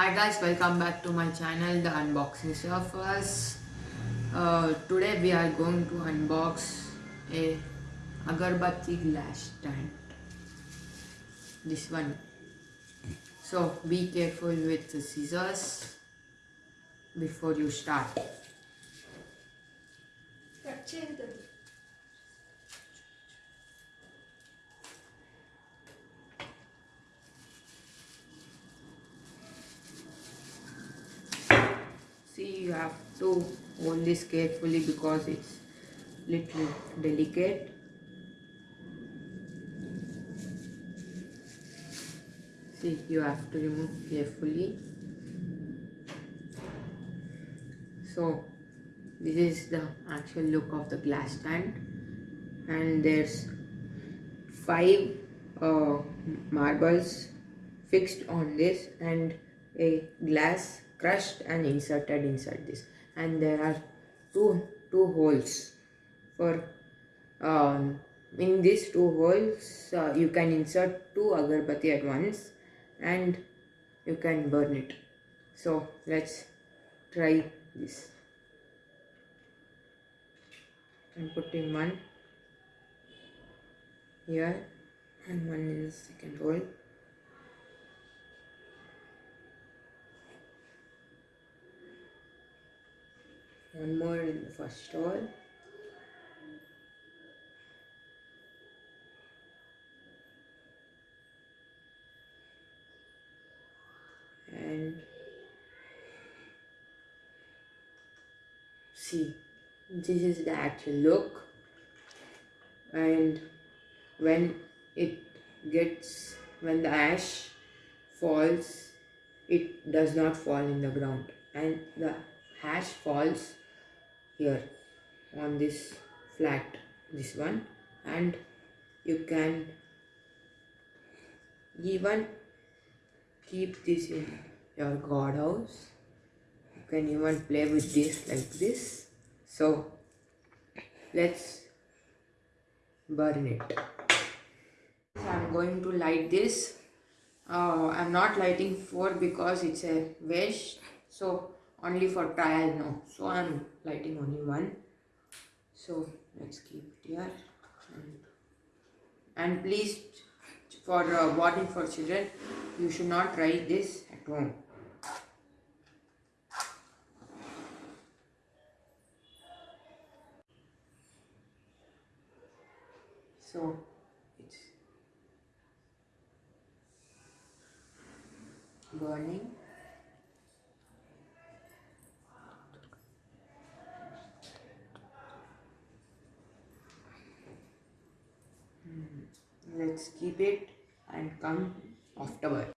Hi guys, welcome back to my channel, the Unboxing Surfers. Uh, today we are going to unbox a agarbatti glass stand. This one. So be careful with the scissors before you start. Have to hold this carefully because it's little delicate. See, you have to remove carefully. So, this is the actual look of the glass stand, and there's five uh, marbles fixed on this and a glass crushed and inserted inside this. And there are two two holes for um, in these two holes uh, you can insert two agarbatti at once and you can burn it. So let's try this. I'm putting one here and one in the second hole one more in the first hole and see this is the actual look. And when it gets when the ash falls it does not fall in the ground. And the ash falls here on this flat this one. And you can even keep this in your god house you can even play with this like this. So let's burn it. So i'm going to light this. Uh, i'm not lighting four because it's a waste. So only for trial now so i'm lighting only one. So let's keep it here. And, and please for uh, watching for children you should not try this at home. So it's burning let's keep it and come afterward